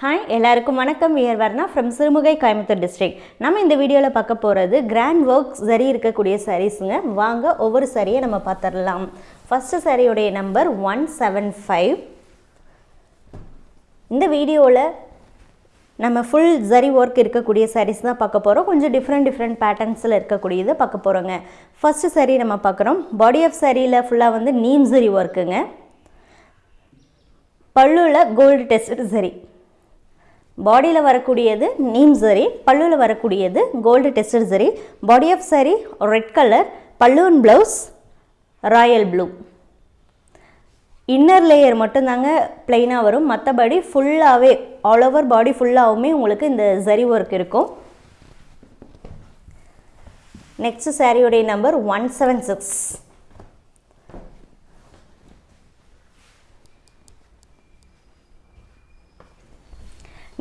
Hi எல்லாருக்கும் வணக்கம். இயர் வர்ணா ஃப்ரம் சிறுமுகை கோயம்புத்தூர் டிஸ்ட்ரிக்ட் நம்ம இந்த வீடியோவில் பார்க்க போகிறது கிராண்ட் ஒர்க் சரி இருக்கக்கூடிய சாரீஸுங்க வாங்க ஒவ்வொரு சரியை நம்ம பார்த்துடலாம். ஃபஸ்ட்டு சரியுடைய நம்பர் ஒன் செவன் ஃபைவ் இந்த வீடியோவில் நம்ம ஃபுல் ஜரி ஒர்க் இருக்கக்கூடிய சாரீஸ் தான் பார்க்க போகிறோம் கொஞ்சம் டிஃப்ரெண்ட் டிஃப்ரெண்ட் பேட்டர்ன்ஸில் இருக்கக்கூடியதை பார்க்க போகிறோங்க ஃபஸ்ட்டு saree நம்ம பார்க்குறோம். பாடி ஆஃப் சாரியில் ஃபுல்லாக வந்து நீம் ஜரி ஒர்க்குங்க பல்லுவில் கோல்டு டெஸ்ட் சரி. பாடியில் வரக்கூடியது நீம் சரி பல்லுவில் வரக்கூடியது கோல்டு டெஸ்டட் சரி. பாடி ஆஃப் சரி red colour balloon blouse royal blue inner layer மட்டும்தாங்க பிளெயினாக வரும். மற்றபடி ஃபுல்லாகவே ஆல் ஓவர் பாடி ஃபுல்லாகவுமே உங்களுக்கு இந்த சரி ஒர்க் இருக்கும். நெக்ஸ்ட் சாரியுடைய number one seven six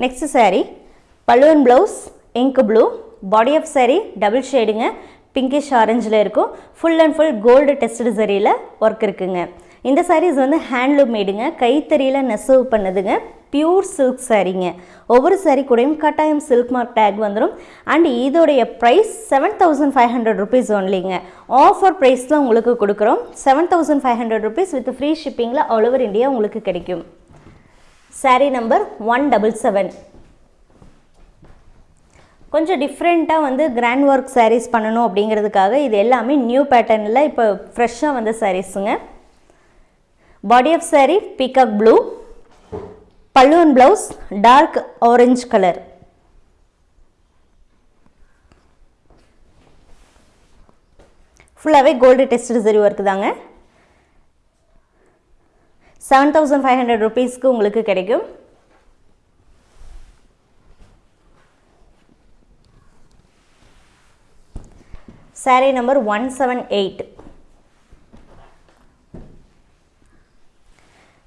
next saree பல்லுவன் blouse ink blue body of saree double ஷேடுங்க pinkish ஆரஞ்சில் இருக்கும். Full and full gold tested சரியில் work இருக்குங்க. இந்த சாரீஸ் வந்து ஹேண்ட்லூம் மேடுங்க கைத்தறியில் நெசவு பண்ணதுங்க பியூர் சில்க் சாரீங்க ஒவ்வொரு சாரீ கூடயும் கட்டாயம் சில்க் மார்க் டேக் வந்துடும் அண்ட் இதோடைய price seven thousand five hundred rupees ஒன்லிங்க offer ப்ரைஸில் உங்களுக்கு கொடுக்குறோம். Seven thousand five hundred rupees with free ஷிப்பிங்கில் all over India உங்களுக்கு கிடைக்கும். Saree number one double seven கொஞ்சம் டிஃப்ரெண்ட்டாக வந்து கிராண்ட் ஒர்க் சாரீஸ் பண்ணணும் அப்படிங்கிறதுக்காக இது எல்லாமே நியூ பேட்டர்னில் இப்போ ஃப்ரெஷ்ஷாக வந்த சாரீஸுங்க body of saree peacock blue பல்லுவன் ப்ளவுஸ் டார்க் ஆரஞ்ச் கலர் ஃபுல்லாகவே கோல்டு டெஸ்ட் சரி ஒர்க்கு தாங்க. செவன் தௌசண்ட் ஃபைவ் ஹண்ட்ரட் ருபீஸ்க்கு உங்களுக்கு கிடைக்கும். Saree number one seven eight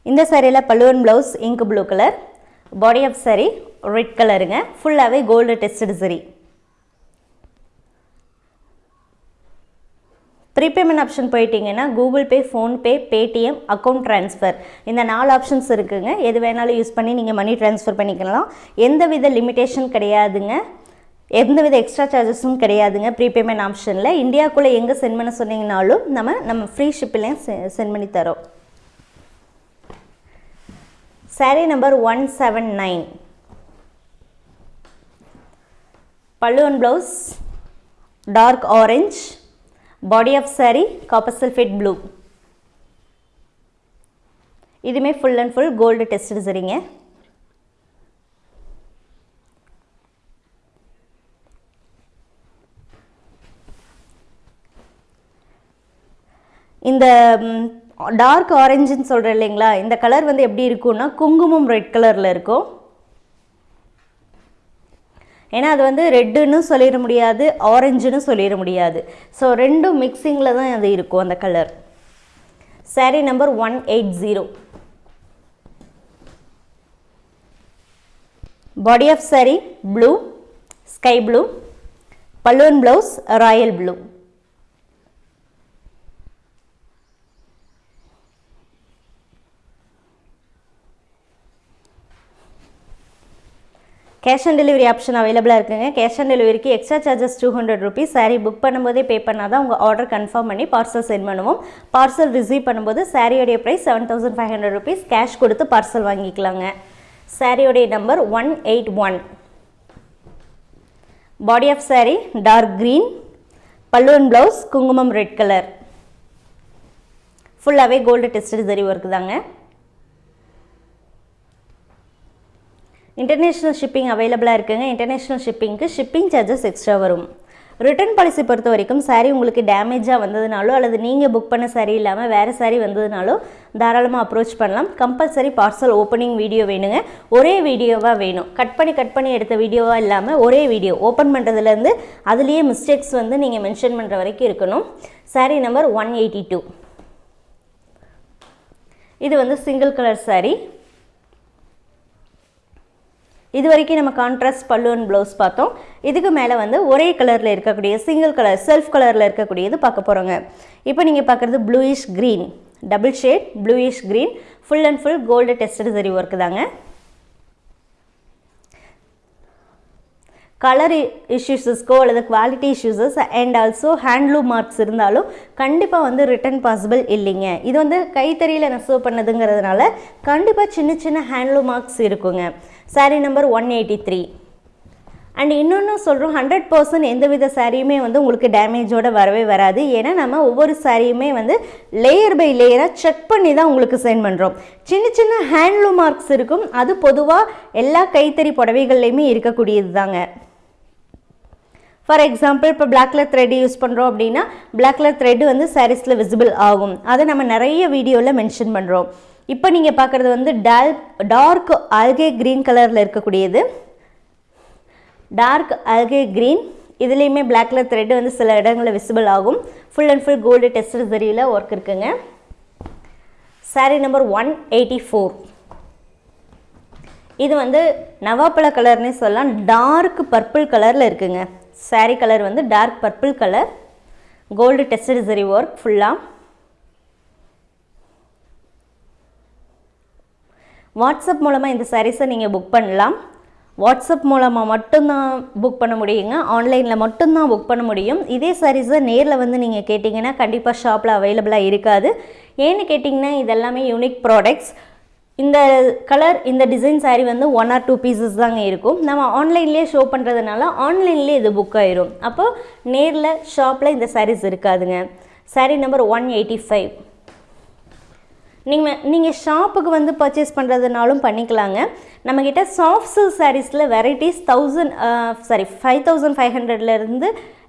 இந்த சாரியில் பல்லுவன் blouse ink blue colour body of saree red கலருங்க ஃபுல்லாகவே கோல்டு டெஸ்டட் சரி ப்ரீபேமெண்ட் ஆப்ஷன் போயிட்டீங்கன்னா Google Pay PhonePe Paytm account transfer இந்த நாலு ஆப்ஷன்ஸ் இருக்குங்க. எது வேணாலும் யூஸ் பண்ணி நீங்கள் மணி ட்ரான்ஸ்ஃபர் பண்ணிக்கலாம். எந்தவித லிமிட்டேஷன் கிடையாதுங்க. எந்தவித எக்ஸ்ட்ரா சார்ஜஸும் கிடையாதுங்க ப்ரீபேமெண்ட் ஆப்ஷனில் இந்தியாவுக்குள்ளே எங்கே சென்ட் பண்ண சொன்னீங்கனாலும் நம்ம நம்ம ஃப்ரீ ஷிப்பிலையும் சென்ட் பண்ணி தரோம். Saree number one seven nine பல்லுவன் blouse dark orange body of saree copper sulphate blue இதுவுமே full and full gold test சரிங்க. இந்த டார்க் ஆரஞ்சுன்னு சொல்கிறேன் இல்லைங்களா இந்த கலர் வந்து எப்படி இருக்கும்னா குங்குமம் ரெட் கலரில் இருக்கும். ஏன்னா அது வந்து ரெட்டுன்னு சொல்லிட முடியாது ஆரஞ்சுன்னு சொல்லிட முடியாது. ஸோ ரெண்டும் மிக்சிங்கில் தான் அது இருக்கும் அந்த colour saree number one eight zero body of saree blue sky blue பல்லுவன் blouse royal blue cash on delivery option அவைலபிளாக இருக்குங்க. கேஷ் ஆன் டெலிவரிக்கு extra charges two hundred rupees saree book பண்ணும்போதே பே பண்ணால் தான் உங்கள் ஆர்டர் கன்ஃபார்ம் பண்ணி parcel send பண்ணுவோம். பார்சல் ரிசீவ் பண்ணும்போது சாரியோடைய price seven thousand five hundred rupees cash கொடுத்து பார்சல் வாங்கிக்கலாங்க. சாரியோடைய number one eight one body of saree dark green பல்லுவன் ப்ளவுஸ் குங்குமம் ரெட் கலர் ஃபுல்லாகவே கோல்டு டெஸ்ட் சரி ஒர்க் தாங்க. இன்டர்நேஷ்னல் ஷிப்பிங் அவைலபிளாக இருக்குங்க. இன்டர்நேஷ்னல் ஷிப்பிங்க்கு ஷிப்பிங் சார்ஜஸ் எக்ஸ்ட்ரா வரும். ரிட்டர்ன் பாலிசி பொறுத்த வரைக்கும் சாரீ உங்களுக்கு டேமேஜாக வந்ததுனாலோ அல்லது நீங்கள் புக் பண்ண சாரீ இல்லாமல் வேறு சாரீ வந்ததுனாலோ தாராளமாக அப்ரோச் பண்ணலாம். கம்பல்சரி பார்சல் ஓப்பனிங் வீடியோ வேணுங்க. ஒரே வீடியோவாக வேணும். கட் பண்ணி கட் பண்ணி எடுத்த வீடியோவாக இல்லாமல் ஒரே வீடியோ ஓப்பன் பண்ணுறதுலேருந்து அதுலேயே மிஸ்டேக்ஸ் வந்து நீங்கள் மென்ஷன் பண்ணுற வரைக்கும் இருக்கணும். Saree number one eighty two இது வந்து சிங்கிள் கலர் சாரீ இது வரைக்கும் நம்ம கான்ட்ராஸ்ட் அண்ட் ப்ளவுஸ் பார்த்தோம். இதுக்கு மேலே வந்து ஒரே கலரில் இருக்கக்கூடிய சிங்கிள் கலர் செல்ஃப் கலரில் இருக்கக்கூடியது பார்க்க போகிறோங்க இப்போ நீங்கள் பார்க்குறது bluish green double shade bluish green full and full gold tested சரி ஒர்க்கு தாங்க. கலர் இஷ்யூஸஸ்க்கோ அல்லது quality issues and also handloom marks இருந்தாலும் கண்டிப்பாக வந்து ரிட்டர்ன் பாசிபிள் இல்லைங்க. இது வந்து கைத்தறியில் நெசவு பண்ணதுங்கிறதுனால கண்டிப்பாக சின்ன சின்ன ஹேண்ட்லூம் மார்க்ஸ் இருக்குங்க. Saree number one eighty three and இன்னொன்று சொல்கிறோம் ஹண்ட்ரட் பர்சன்ட் எந்தவித சாரியுமே வந்து உங்களுக்கு டேமேஜோடு வரவே வராது. ஏன்னா நம்ம ஒவ்வொரு சாரியுமே வந்து லேயர் பை லேயராக செக் பண்ணி தான் உங்களுக்கு சென்ட் பண்ணுறோம் சின்ன சின்ன ஹேண்ட்லூம் மார்க்ஸ் இருக்கும். அது பொதுவாக எல்லா கைத்தறி புடவைகள்லையுமே இருக்கக்கூடியது தாங்க ஃபார் எக்ஸாம்பிள் இப்போ பிளாக் கலர் த்ரெட் யூஸ் பண்ணுறோம் அப்படின்னா பிளாக் கலர் த்ரெட் வந்து சாரீஸில் விசிபிள் ஆகும். அதை நம்ம நிறைய வீடியோவில் மென்ஷன் பண்ணுறோம் இப்போ நீங்கள் பார்க்குறது வந்து டால் டார்க் ஆல்கே க்ரீன் கலரில் இருக்கக்கூடியது. டார்க் அல்கே க்ரீன் இதுலேயுமே பிளாக் கலர் த்ரெட் வந்து சில இடங்களில் விசிபிள் ஆகும். Full and full gold tested சரியில் work இருக்குங்க. Saree number one eighty four இது வந்து நவாப்பழ கலர்னே சொல்லலாம். டார்க் பர்பிள் கலரில் இருக்குங்க. சாரீ கலர் வந்து dark purple colour gold tested ஜெரி ஒர்க் ஃபுல்லாக வாட்ஸ்அப் மூலமாக இந்த சாரீஸை நீங்கள் புக் பண்ணலாம். வாட்ஸ்அப் மூலமாக மட்டும்தான் புக் பண்ண முடியுங்க. ஆன்லைனில் மட்டும்தான் புக் பண்ண முடியும். இதே சாரீஸை நேரில் வந்து நீங்கள் கேட்டிங்கன்னா கண்டிப்பாக ஷாப்பில் அவைலபிளாக இருக்காது. ஏன்னு கேட்டிங்கன்னா இதெல்லாமே யூனிக் ப்ராடக்ட்ஸ் இந்த கலர் இந்த டிசைன் சாரீ வந்து ஒன் ஆர் டூ பீசஸ் தாங்க இருக்கும். நம்ம ஆன்லைன்லேயே ஷோ பண்ணுறதுனால ஆன்லைன்லேயே இது புக் ஆயிரும். அப்போது நேரில் ஷாப்பில் இந்த சாரீஸ் இருக்காதுங்க. Saree number one eighty five நீங்கள் நீங்கள் ஷாப்புக்கு வந்து பர்ச்சேஸ் பண்ணுறதுனாலும் பண்ணிக்கலாங்க. நம்மக்கிட்ட சாஃப்ட் சில்க் சாரீஸில் varieties thousand sorry five thousand five ஹண்ட்ரட்லேருந்து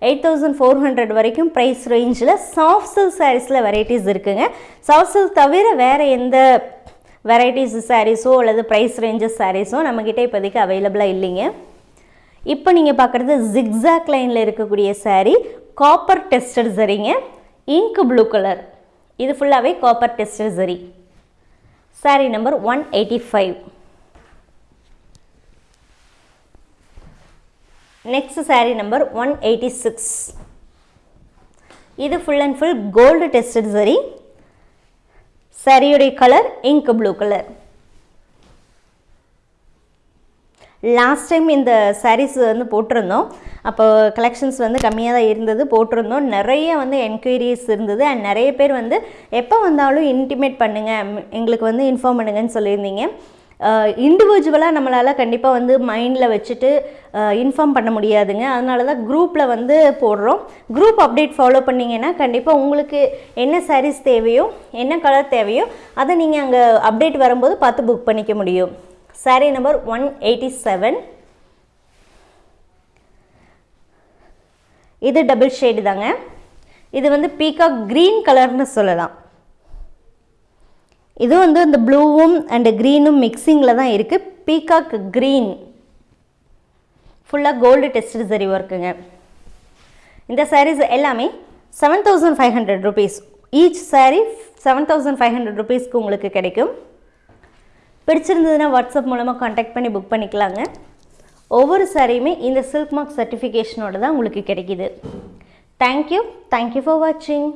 எயிட் தௌசண்ட் ஃபோர் ஹண்ட்ரட் வரைக்கும் ப்ரைஸ் ரேஞ்சில் சாஃப்ட் சில்க் சாரீஸில் வெரைட்டிஸ் இருக்குங்க. சாஃப்ட் சில்க் தவிர வேறு எந்த வெரைட்டிஸ் சாரீஸோ அல்லது ப்ரைஸ் ரேஞ்சஸ் சாரீஸோ நம்மக்கிட்ட இப்போதைக்கு அவைலபிளாக இல்லைங்க. இப்போ நீங்கள் பார்க்குறது ஜிக்ஸாக் லைனில் இருக்கக்கூடிய சாரீ காப்பர் டெஸ்டர் சரிங்க இங்க் ப்ளூ கலர் இது ஃபுல்லாகவே காப்பர் டெஸ்டர் சரி saree number one eighty five next saree number one eighty six இது full and full gold tested சரி சரியுடைய colour ink blue colour last time இந்த சாரீஸ் வந்து போட்டிருந்தோம். அப்போ கலெக்ஷன்ஸ் வந்து கம்மியாக தான் இருந்தது போட்டிருந்தோம். நிறைய வந்து என்கொயரிஸ் இருந்தது. அண்ட் நிறைய பேர் வந்து எப்போ வந்தாலும் இன்டிமேட் பண்ணுங்கள் எங்களுக்கு வந்து இன்ஃபார்ம் பண்ணுங்கன்னு சொல்லியிருந்தீங்க. இண்டிவிஜுவலாக நம்மளால் கண்டிப்பாக வந்து மைண்டில் வச்சுட்டு இன்ஃபார்ம் பண்ண முடியாதுங்க. அதனால தான் குரூப்பில் வந்து போடுறோம். குரூப் அப்டேட் ஃபாலோ பண்ணிங்கன்னா கண்டிப்பாக உங்களுக்கு என்ன சாரீஸ் தேவையோ என்ன கலர் தேவையோ அதை நீங்கள் அங்கே அப்டேட் வரும்போது பார்த்து புக் பண்ணிக்க முடியும். Saree number one eighty seven இது டபுள் ஷேடு தாங்க. இது வந்து பீகாக் க்ரீன் கலர்னு சொல்லலாம். இது வந்து இந்த ப்ளூவும் அண்டு க்ரீனும் மிக்சிங்கில் தான் இருக்குது பீகாக் க்ரீன் ஃபுல்லாக கோல்டு டெஸ்ட் சரி ஒர்க்குங்க இந்த சாரீஸ் எல்லாமே seven thousand five hundred rupees each saree seven thousand five hundred ருபீஸ்க்கு உங்களுக்கு கிடைக்கும். பிடிச்சிருந்ததுன்னா வாட்ஸ்அப் மூலமாக காண்டாக்ட் பண்ணி புக் பண்ணிக்கலாங்க. ஒவ்வொரு சாரியுமே இந்த சில்க் மார்க் சர்டிஃபிகேஷனோட தான் உங்களுக்கு கிடைக்கிது. தேங்க்யூ தேங்க்யூ ஃபார் வாட்சிங்